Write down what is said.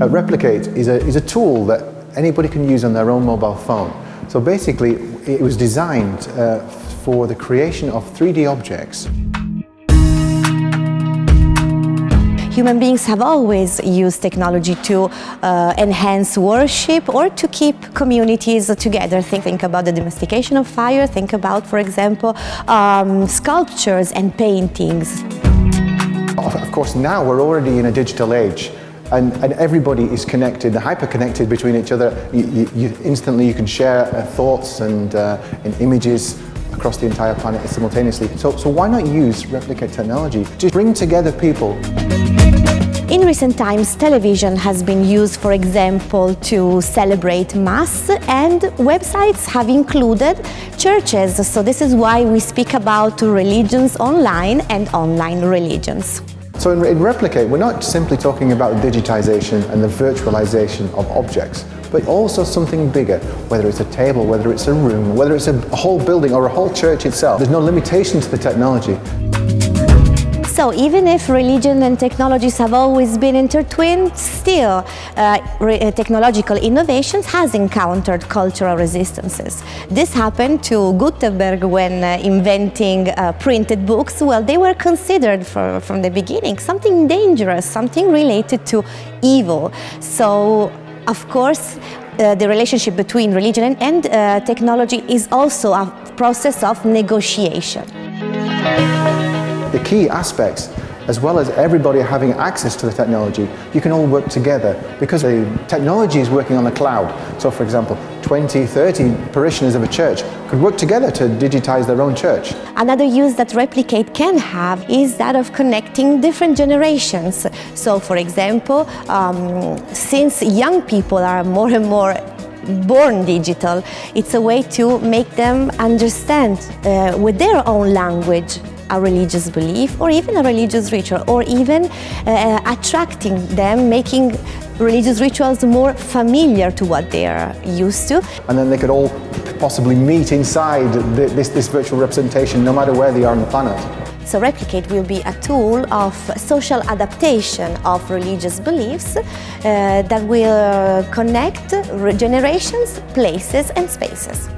Uh, Replicate is a, is a tool that anybody can use on their own mobile phone. So basically, it was designed uh, for the creation of 3D objects. Human beings have always used technology to uh, enhance worship or to keep communities together. Think, think about the domestication of fire, think about, for example, um, sculptures and paintings. Of course, now we're already in a digital age. And, and everybody is connected, they're hyper-connected between each other. You, you, you instantly you can share uh, thoughts and, uh, and images across the entire planet simultaneously. So, so why not use replicate technology to bring together people? In recent times, television has been used, for example, to celebrate Mass, and websites have included churches. So this is why we speak about religions online and online religions. So in, in Replicate, we're not simply talking about digitization and the virtualization of objects, but also something bigger, whether it's a table, whether it's a room, whether it's a whole building or a whole church itself. There's no limitation to the technology. So even if religion and technologies have always been intertwined, still uh, uh, technological innovations has encountered cultural resistances. This happened to Gutenberg when uh, inventing uh, printed books. Well, they were considered for, from the beginning something dangerous, something related to evil. So, of course, uh, the relationship between religion and, and uh, technology is also a process of negotiation the key aspects as well as everybody having access to the technology, you can all work together because the technology is working on the cloud. So for example, 20, 30 parishioners of a church could work together to digitize their own church. Another use that Replicate can have is that of connecting different generations. So for example, um, since young people are more and more born digital, it's a way to make them understand uh, with their own language a religious belief or even a religious ritual or even uh, attracting them, making religious rituals more familiar to what they are used to. And then they could all possibly meet inside the, this, this virtual representation no matter where they are on the planet. So Replicate will be a tool of social adaptation of religious beliefs uh, that will connect generations, places and spaces.